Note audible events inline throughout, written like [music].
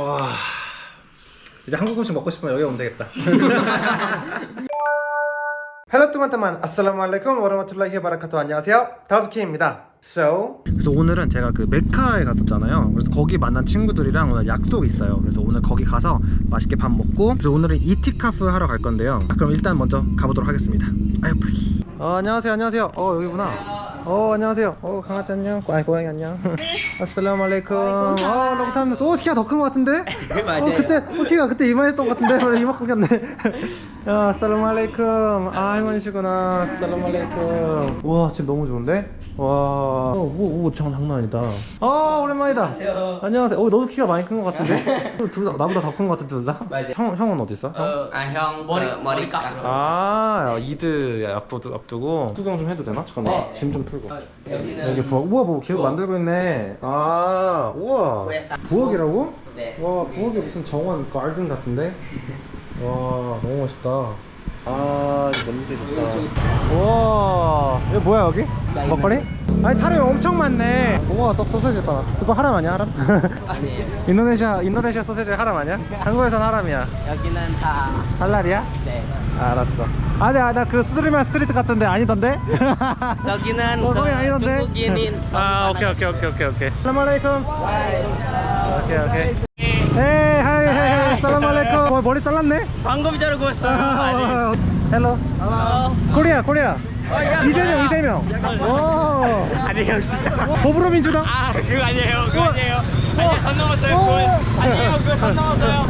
와. 이제 한국 음식 먹고 싶으면 여기 오면 되겠다. Hello teman-teman assalamualaikum warahmatullahi wabarakatuh 안녕하세요. 다우키입니다. So 그래서 오늘은 제가 그 메카에 갔었잖아요. 그래서 거기 만난 친구들이랑 오늘 약속이 있어요. 그래서 오늘 거기 가서 맛있게 밥 먹고 그래서 오늘은 iktikaf 하러 갈 건데요. 그럼 일단 먼저 가보도록 하겠습니다. 아유 빨리. 어 안녕하세요. 안녕하세요. 어 여기구나 어 안녕하세요. 어 강아지 안녕. 아이 고양이 안녕. Assalamualaikum. 어 long time 오 키가 더 큰 것 같은데? [laughs] 어 그때 어, 키가 그때 이만했던 것 같은데? 원래 이만큼 컸네. 야 assalamualaikum. 아 할머니시구나. Assalamualaikum. 와 지금 너무 좋은데? 와 오오 장난 아니다. 아 오랜만이다. 안녕하세요. 안녕하세요. 어 너도 키가 많이 큰 것 같은데? [laughs] 둘 다 나보다 더 큰 것 같은데 둘 다? 형, 형은 어디 있어? 형? 어, 아 형 머리 머리 깎. 아 Eid 앞두고 앞두고 구경 좀 해도 되나? 잠깐만. 짐좀 풀고. 여기는 여기 부엌. 우와 뭐 계속 만들고 있네. 아 우와. 부엌이라고? 네. 와 부엌이 무슨 정원 가든 같은데? [laughs] 와 너무 멋있다 아 이거 냄새 좋다 우와 이거 뭐야 여기? 먹거리? 아니 사람이 엄청 많네 우와 떡 소세지 봐 그거 하람 아니야 하람? 아니에요. [laughs] 인도네시아 인도네시아 소세지 하람 아니야? [laughs] 한국에선 하람이야 여기는 다 할랄이야? 네. 알았어 아니 나그 수드리만 스트리트 같은데 아니던데? [laughs] 저기는 어, 그 아니던데? 중국인인 아 오케이 오케이 오케이 오케이 오케이 살라말레이쿰 오케이 오케이 헤 살라말레이쿰 어, 머리 잘랐네? 방금 자르고 왔어요. 헬로 코리아 코리아 이재명 이재명 오 아니에요 진짜. 더불어민주당 아 그거 아니에요 그거 아니에요. 아니요 선 넘었어요. 그거 아니에요 그거 선 넘었어요.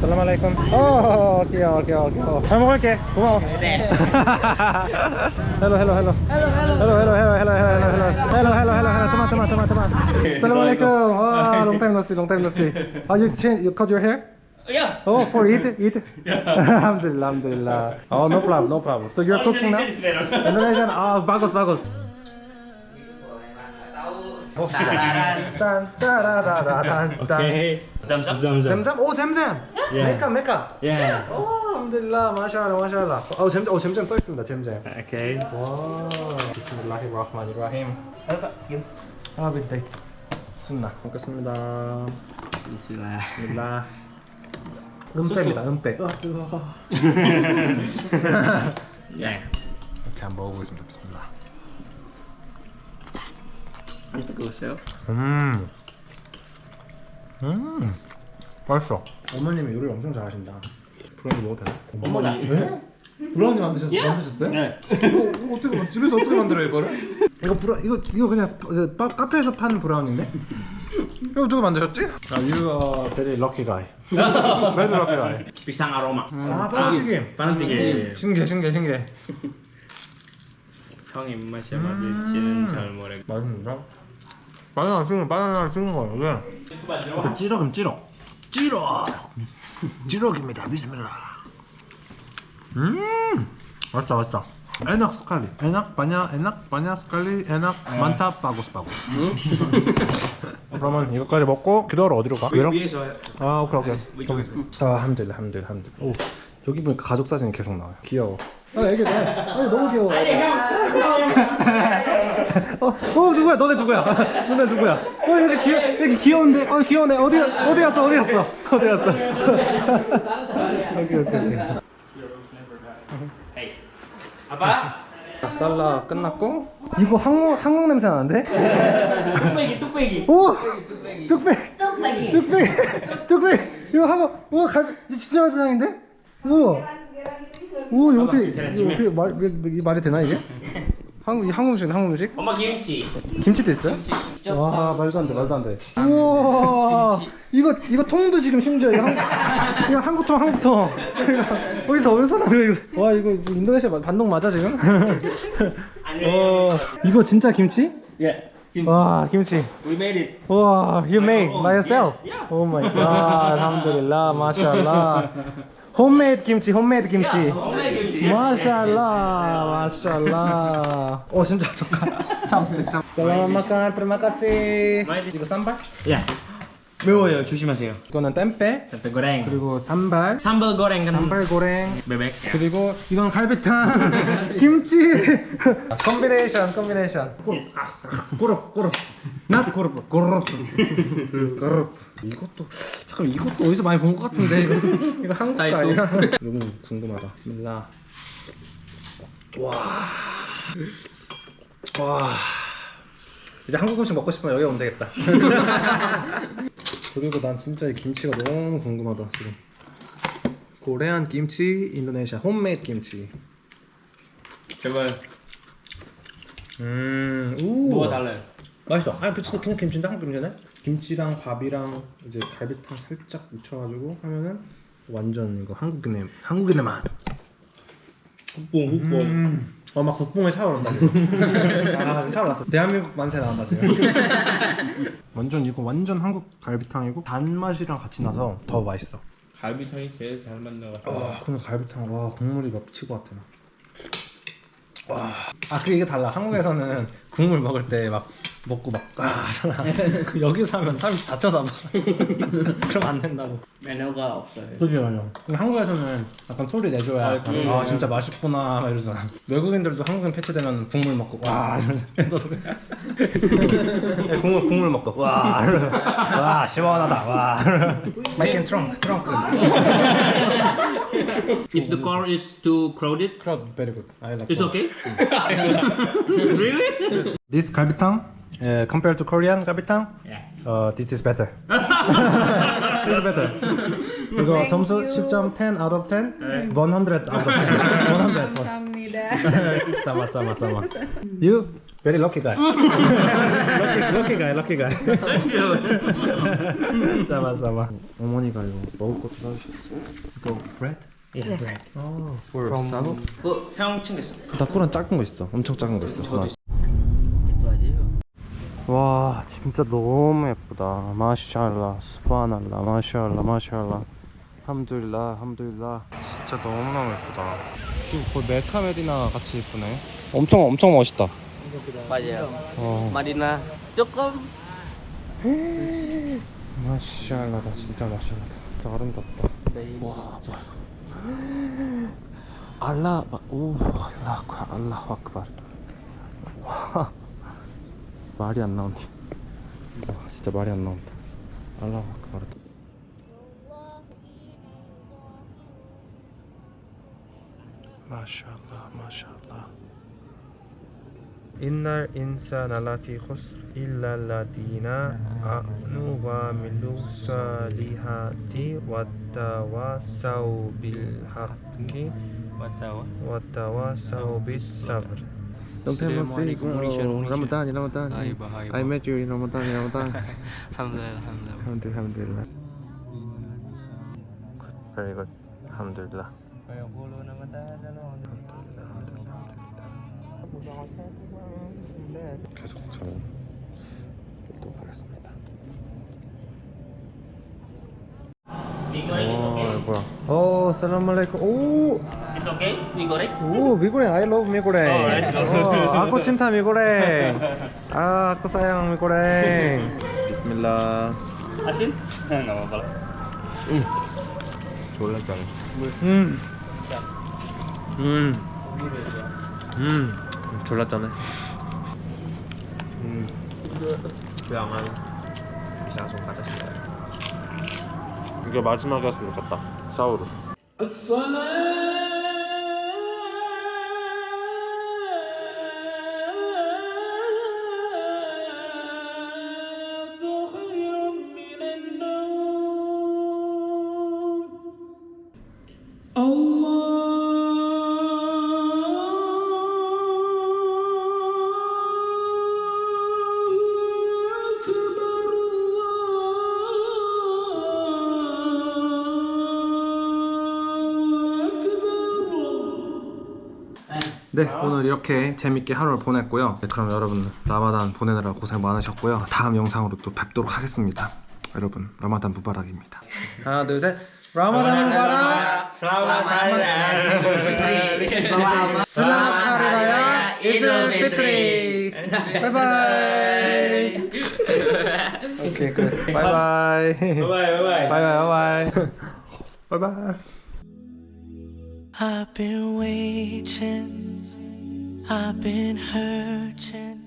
살라말레이쿰 오 귀여워 귀여워 귀여워 잘 먹을게 고마워 네. hello hello hello hello hello hello hello hello hello hello hello hello hello toma toma toma toma assalamu alaikum wow long time no see long time no see oh you change you cut your hair Yeah. oh for Eid Eid alhamdulillah alhamdulillah oh no problem no problem so you're cooking now Indonesian ah bagus bagus Tararan. 딴 따라라라단 딴 Zam-zam. zemzem 오 zemzem 메카 메카 Yeah. 오 알함들라 마샬라 마샬라 어 잼, 어 잼잼 써 있습니다 잼잼 Okay. 와 비스밀라히르흐마니르라힘 아 빈데이트 순나 먹겠습니다 Bismillah. 비스밀라 은빼입니다 은빼 아 Yeah. [laughs] 이렇게 한번 먹어보겠습니다 비스밀라 안 뜨거우세요? 음. 음. 맛있어. 어머님이 요리를 엄청 잘하신다. 브라우니 먹어도 되나? 어머니. 네? 브라우니 만드셨, 만드셨어요? 네. 이거, 이거 어떻게 만- 집에서 어떻게 만들어요 이거를? 이거 브라 이거 이거 그냥 그 바, 카페에서 파는 브라우니인데? 이거 누가 만드셨지? 아, you are very lucky guy. [laughs] very lucky guy. Pisang aroma. 아, 빠르튀김. 빠른튀김. 신기해, 신기해, 신기해. 형 입맛에 맞을지는 잘 모르겠. 맛있는데? 바나나 쓰는 바나나 쓰는 거 이게 찌럭임 찌럭 찌럭 찌럭입니다 비스밀라 음 맛있다 맛있다. 에낙 스칼리. 에낙 바냐 에낙 바냐 스칼리 에낙 만타 바구스 바구스. 그러면 이거까지 먹고 그 다음에 어디로 가? 위에서 아 오케이 오케이. 위쪽에서. 아 함들라 함들 함들 오 여기 보니까 가족 사진이 계속 나와요. 귀여워. 아 애기 너. 아니 너무 귀여워. 어, 어 누구야? 너네 누구야? 너네 누구야? 어 여기 귀여 여기 귀여운데? 어 귀여우네 어디 어디 갔어? 어디 갔어? 어디 갔어? [laughs] 오케이 오케이. Apa? 살라 끝났고. 이거 한국 한국 냄새 나는데? 뚝배기 뚝배기. 오! 뚝배기. 뚝배기. 뚝배기. 뚝배기. 이거 한국 우와 갈 진짜 갈비탕인데? 우와 오 이거 어떻게 이거 어떻게 말 말이 되나 이게? 한국 이 한국 음식 한국 음식? 엄마 김치. 김치도 있어요? 와 말도 안돼 말도 안 돼. 우와. 이거 이거 통도 지금 심지어 이거 한 이거 한국 통 한국통. 이거 어디서 어디서 나는 이거 와 이거 인도네시아 마- 반동 맞아 지금? 어 이거 진짜 김치? Yeah. Kim- 와 김치. We made it. 와 you make by yourself? Yes, yeah. Oh my god alhamdulillah 마샬라 홈메이드 김치 홈메이드 김치. homemade kimchi. 마샬라 마샬라 어 진짜 참스틱 참 Selamat makan terima kasih 이거 쌈발? Yeah. 매워요. 조심하세요. 이거는 땜빼 goreng. 그리고 산발. Sambal goreng kan 산발 고랭. bebek. 그리고 이건 갈비탕. [laughs] 김치. 콤비네이션 콤비네이션. 꼬르 꼬르 꼬르 나도 고르프 고르프 고르프 이것도 잠깐 이것도 어디서 많이 본 것 같은데. 이거 한국 거. 아니야? 너무 [laughs] 궁금하다. 비스밀라. 와와. 이제 한국 음식 먹고 싶으면 여기 오면 되겠다 [laughs] 그리고 난 진짜 이 김치가 너무 궁금하다 지금 코레안 김치 인도네시아 홈메이드 김치 제발 음, 우. 뭐가 달라요? 맛있어. 아, 그치, 그냥 김치인데 한국 김치네. 김치랑 밥이랑 이제 갈비탕 살짝 묻혀가지고 하면은 완전 이거 한국인의 한국인의 맛. 국뽕 국뽕 음. 어, 막 국뽕에 샤워온다 지금. [laughs] 아, 샤워났어. 대한민국 만세 나온다 지금. [laughs] 완전 이거 완전 한국 갈비탕이고 단맛이랑 같이 나서 더 맛있어. 갈비탕이 제일 잘 맞는 것 같아 와, 근데 갈비탕 와 국물이 막 미칠 것 같아. 막. 와. 아, 그 이게 달라. 한국에서는 국물 먹을 때막 먹고 막 아, 하잖아. [laughs] 그 여기서 하면 사람이 다 쳐다 봐. [laughs] 그럼 안 된다고. 매너가 없어요. 그지 맞아. 한국에서는 약간 소리 내줘야 아, 아, 그- 아 진짜 맛있구나 막 이러잖아. 외국인들도 한국인 패치되면 국물 먹고 와 이러면서 [laughs] 국물 국물 먹고 와 이러면서 와 시원하다 와. 마이켄 트렁크 트렁크. If the car is too crowded, 크라우드 very good. I like. it's okay. really? This 갈비탕 uh, compared to Korean 갈비탕 Yeah. uh, this is better. this is better. 이거 점수 10점 10 out of 10 100 out of 10 100 감사합니다. sama sama sama you very lucky guy lucky lucky guy lucky guy sama sama 어머니가 이거 먹을 것도 사주셨어 이거 bread Yes. oh for from 그, 형 챙겼어. 나꾸란 작은 거 있어 엄청 작은 거 있어 와 진짜 너무 예쁘다. 마샬라 스파날라 마샬라 마샬라. 함둘라 함둘라. 진짜 너무너무 예쁘다. 지금 거의 멜카메디나 같이 예쁘네. 엄청 엄청 멋있다. 맞아요. 어. 마리나. 조금. [gasps] 마샬라다 진짜 마샬라다. 진짜 아름답다. 와 뭐야. [gasps] 알라 오 알라 알라 아쿠발. 와 말이 안 나온다 와 진짜 말이 안 나온다. 알라 아쿠발 마샬라 마샬라. 인날 인산 알라피 코스. 일랄라디 비사브르 Assalamualaikum warahmatullahi Ramadan Ramadan Hai, bahai, I met you in Ramadan Ramadan Alhamdulillah, alhamdulillah. Alhamdulillah Very good Alhamdulillah 계속 저는 또 가겠습니다. 어, 뭐야? 오, 살라말레이쿰. 오, It's okay? We got it? 오, 미고랭. I love 미고랭. Oh, let's go. 어, 아쿠 친타 미고랭. 아, 아쿠 사양 미고랭. 비스밀라. Asin? Nggak apa-apa lah. 졸라 짜네. 음. 음. 음. 졸라 짜네. 음. 그냥 좀 가자. 이게 마지막이었으면 좋겠다. 사우르. 네 오늘 이렇게 재밌게 하루를 보냈고요. 네, 그럼 여러분 라마단 보내느라 고생 많으셨고요. 다음 영상으로 또 뵙도록 하겠습니다. 여러분 라마단 Mubarak입니다. 하나 둘셋. 라마단 Mubarak. Selamat Selamat Hari Raya Idul Fitri 바이바이 오케이 끝 바이바이. 바이바이 바이바이. 바이바이 바이바이. 바이바이. I've been waiting, I've been hurting.